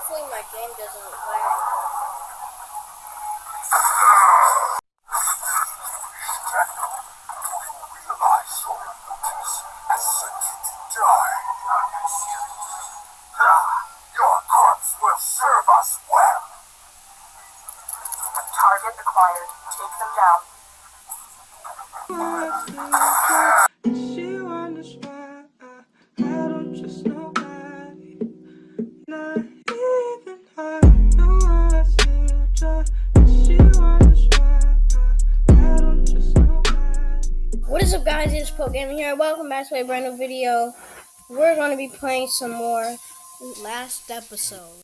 Hopefully my game doesn't lag. Target acquired. Take them down. What is up guys, it's Gaming here. Welcome back to a brand new video. We're going to be playing some more last episode.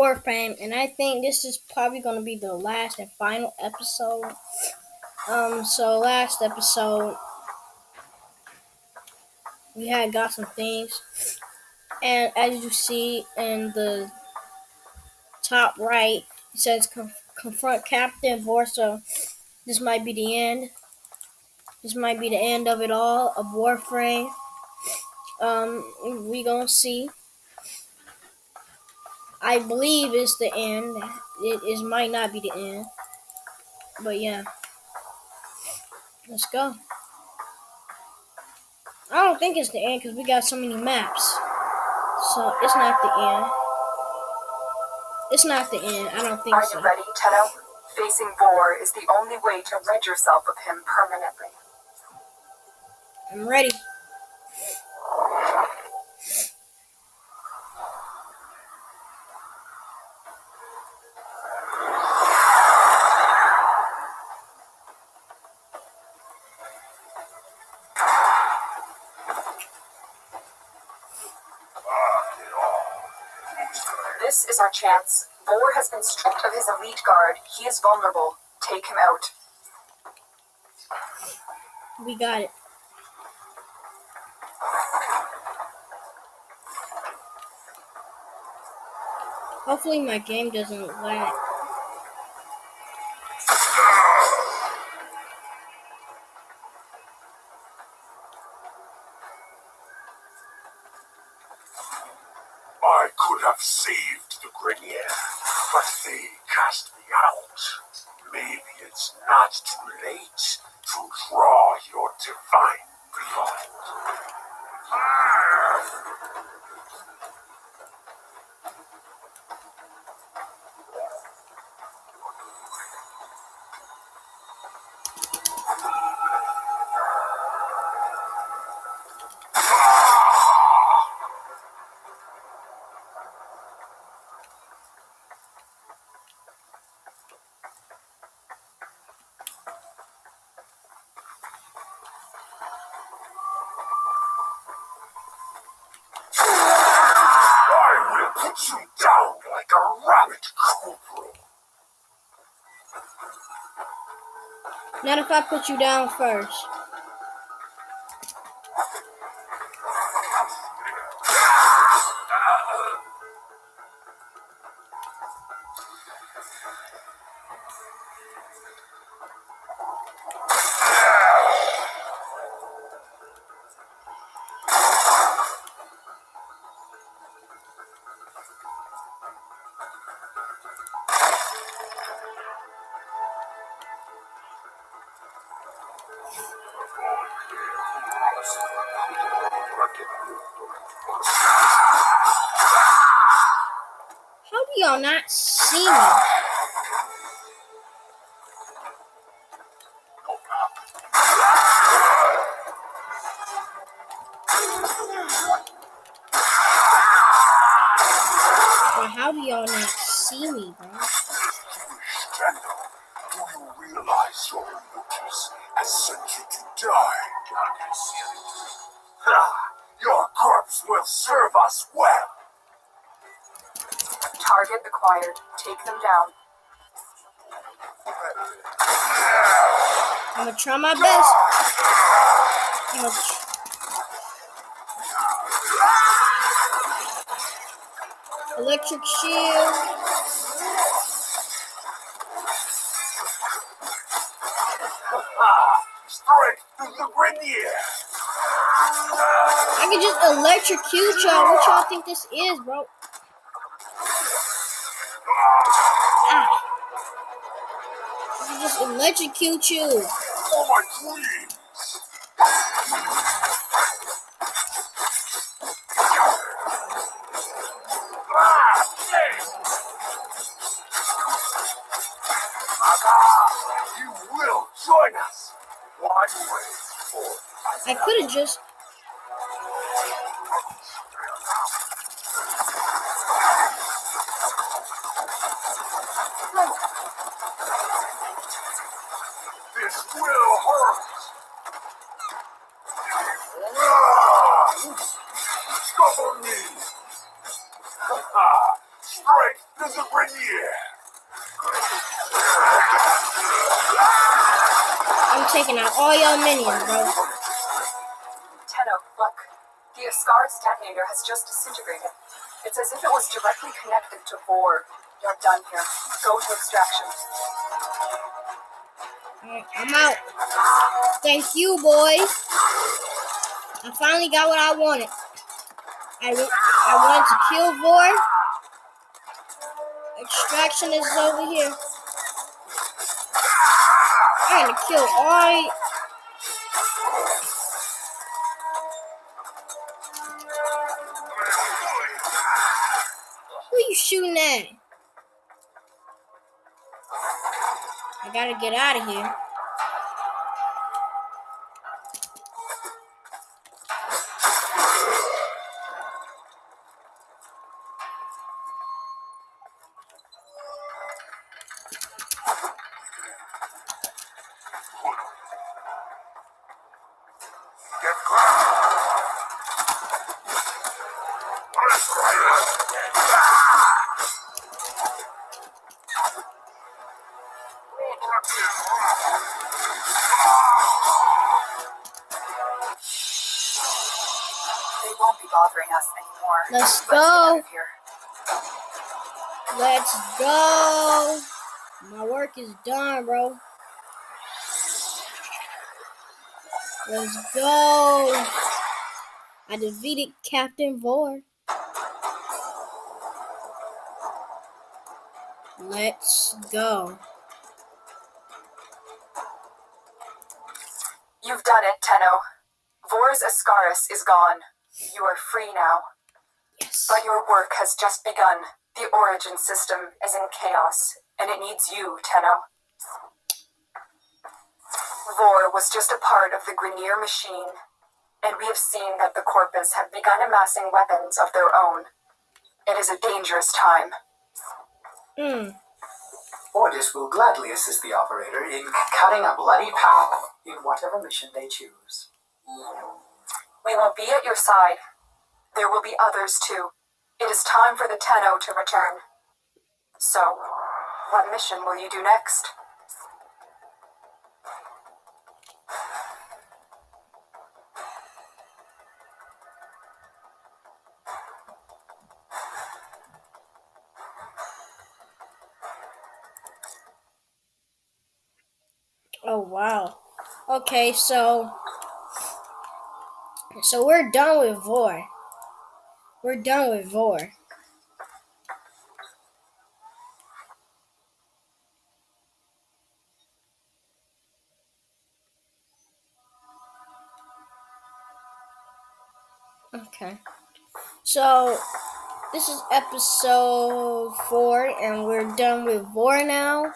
Warframe, and I think this is probably going to be the last and final episode. Um, so last episode, we had got some things, and as you see in the top right, it says confront Captain Vorsa. This might be the end. This might be the end of it all of Warframe. Um, we gonna see. I believe it's the end. It is might not be the end. But yeah. Let's go. I don't think it's the end because we got so many maps. So it's not the end. It's not the end. I don't think Are so. you ready, Tenno? Facing Vor is the only way to rid yourself of him permanently. I'm ready. This is our chance. Vor has been stripped of his elite guard. He is vulnerable. Take him out. We got it. Hopefully my game doesn't lag. I could have saved the Grineer, they cast me out. Maybe it's not too late to draw your divine blood. I will put you down like a rabbit. Not if I put you down first. Y'all not see me? Bro, how do y'all not see me, bro? Daniel, do you realize your duties has sent you to die? Your corpse will serve us well. Target acquired. Take them down. I'm gonna try my best. I'm gonna Electric shield. I can just electrocute y'all. What y'all think this is, bro? Electrocute you. For my dreams! Ah! Aga, you will join us! One way for I could have just. This will hurt! Ah, Cover me! Ah, Strength to the Grineer! I'm taking out all y'all minions, bro. Tenno, oh, look. The Ascaris detonator has just disintegrated. It's as if it was directly connected to Vor. You're done here. Go to extraction. Alright, I'm out. Thank you, boys. I finally got what I wanted. I, I wanted to kill Void. Extraction is over here. I'm gonna kill all. Who you shooting at? I gotta get out of here. They won't be bothering us anymore. Let's get go. Let's go. My work is done, bro. Let's go. I defeated Captain Vor. Let's go. You've done it, Tenno. Vor's Ascaris is gone. You are free now. Yes. But your work has just begun. The origin system is in chaos, and it needs you, Tenno. Vor was just a part of the Grineer machine, and we have seen that the Corpus have begun amassing weapons of their own. It is a dangerous time. Mm. Ordis will gladly assist the operator in cutting a bloody path in whatever mission they choose. We will be at your side. There will be others too. It is time for the Tenno to return. So, what mission will you do next? Oh wow. Okay, so so we're done with Vor. We're done with Vor. Okay. So this is episode four, and we're done with Vor now.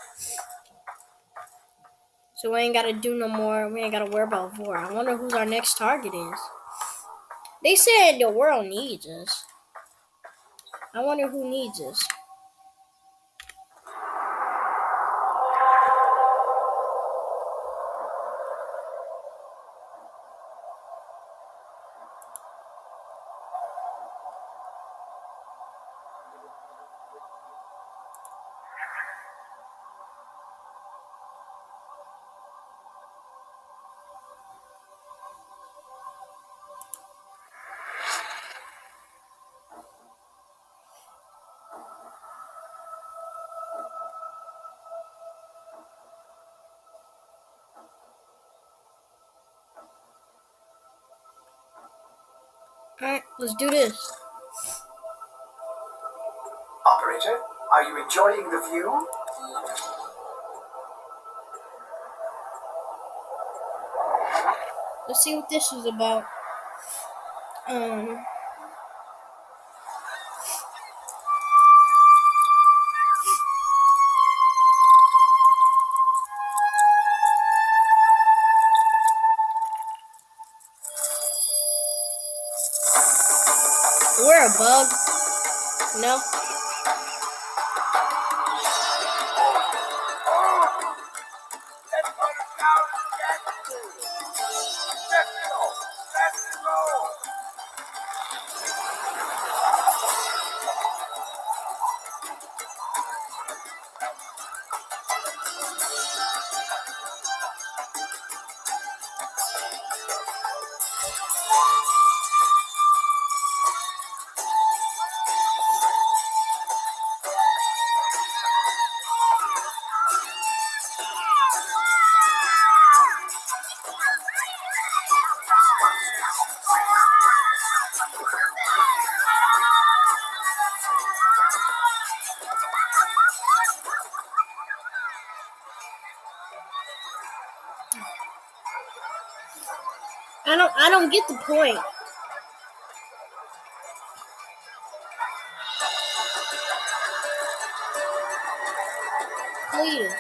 So we ain't gotta do no more. We ain't gotta worry about war. I wonder who our next target is. They said the world needs us. I wonder who needs us. Alright, let's do this. Operator, are you enjoying the view? Let's see what this is about. Um. We're a bug. No. Don't get the point. Please.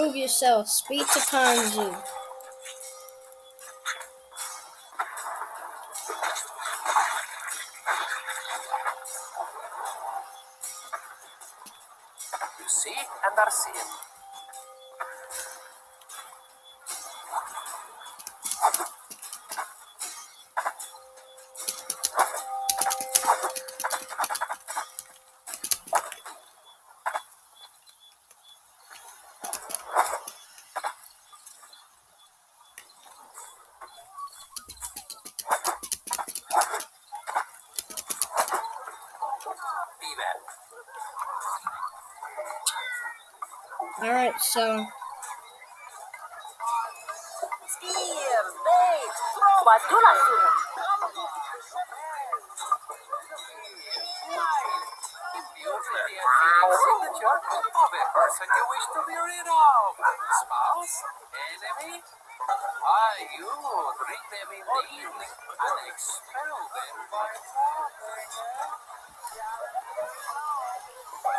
Prove yourself. Speak to Konzu. Fitting signature of you wish to be rid of. Spouse? Enemy? You them in the evening and expel them by morning.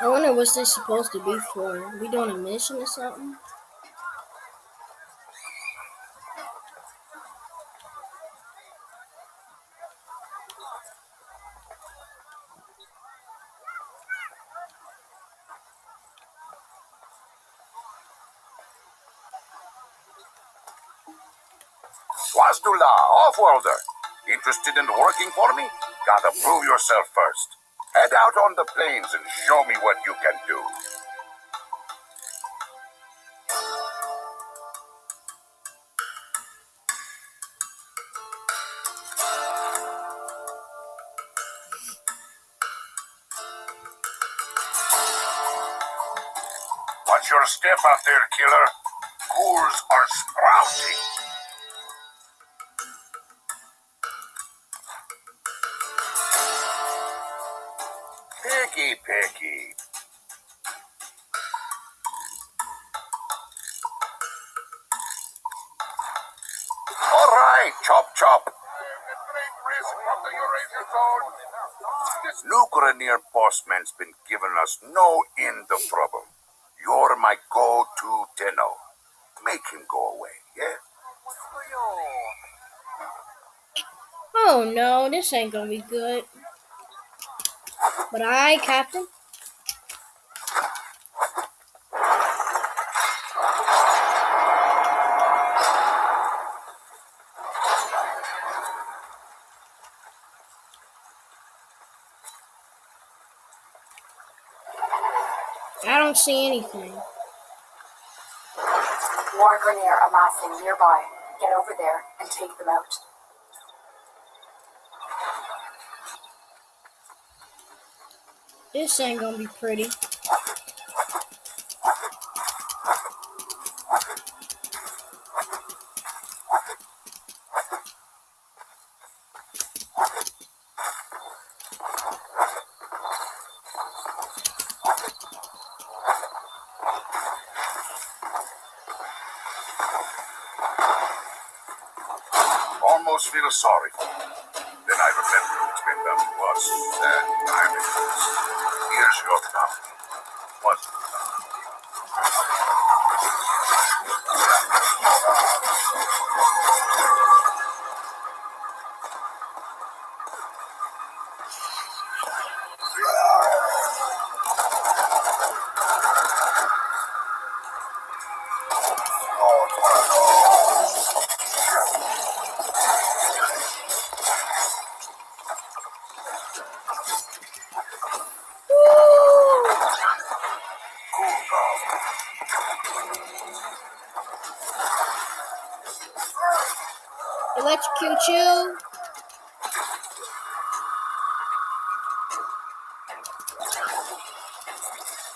I wonder what's this supposed to be for. We doing a mission or something? Swazdula, Offworlder. Interested in working for me? Gotta prove yourself first. Head out on the plains and show me what you can do. Watch your step out there, killer. Ghouls are sprouting. Picky. All right, chop, chop. New Grineer bossman's been giving us no end of trouble. You're my go-to Tenno. Make him go away, yeah? Oh no, this ain't gonna be good. But I, Captain, I don't see anything. More Grineer amassing nearby. Get over there and take them out. This ain't gonna be pretty.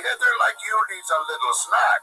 Heavy hitter like you needs a little snack,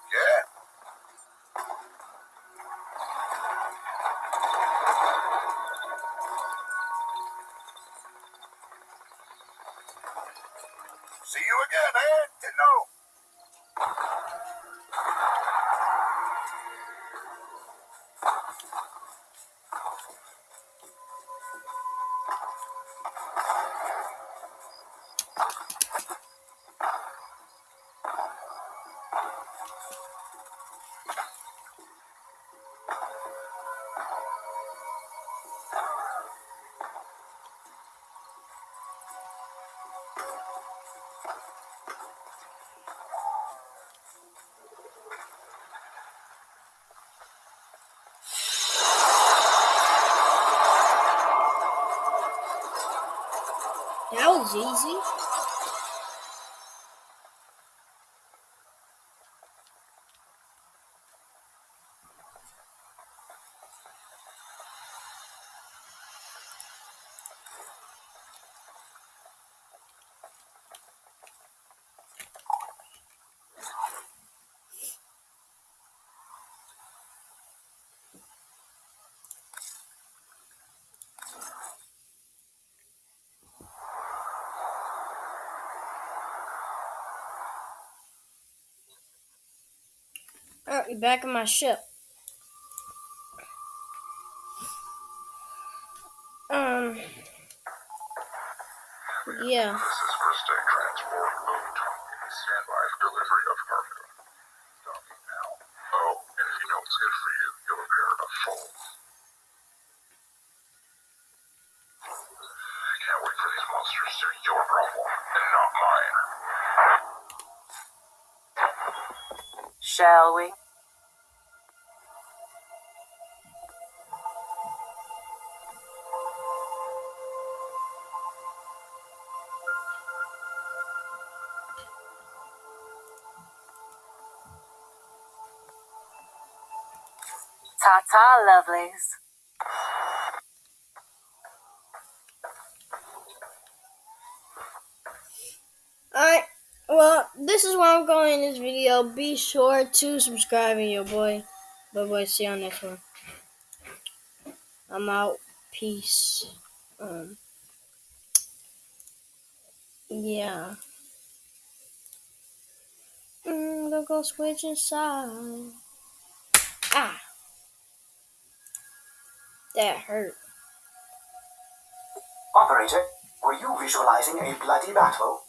That Alright, we're back in my ship. Um. Yeah. This is Transport Load. Stand by for delivery of. Ta ta, lovelies. Alright, well, this is where I'm going in this video. Be sure to subscribe and your boy. Bye boy, see you on next one. I'm out. Peace. Um, yeah. Mm, gonna go switch inside. Ah. That hurt. Operator, were you visualizing a bloody battle?